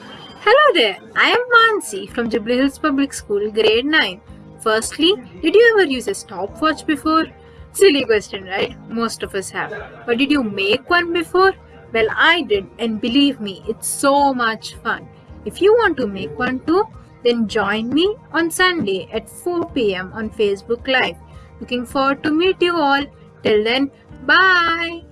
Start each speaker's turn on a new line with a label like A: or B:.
A: Hello there, I am Mansi from Jubilee Hills Public School, grade 9. Firstly, did you ever use a stopwatch before? Silly question, right? Most of us have. But did you make one before? Well, I did, and believe me, it's so much fun. If you want to make one too, then join me on Sunday at 4 pm on Facebook Live. Looking forward to meet you all. Till then, bye.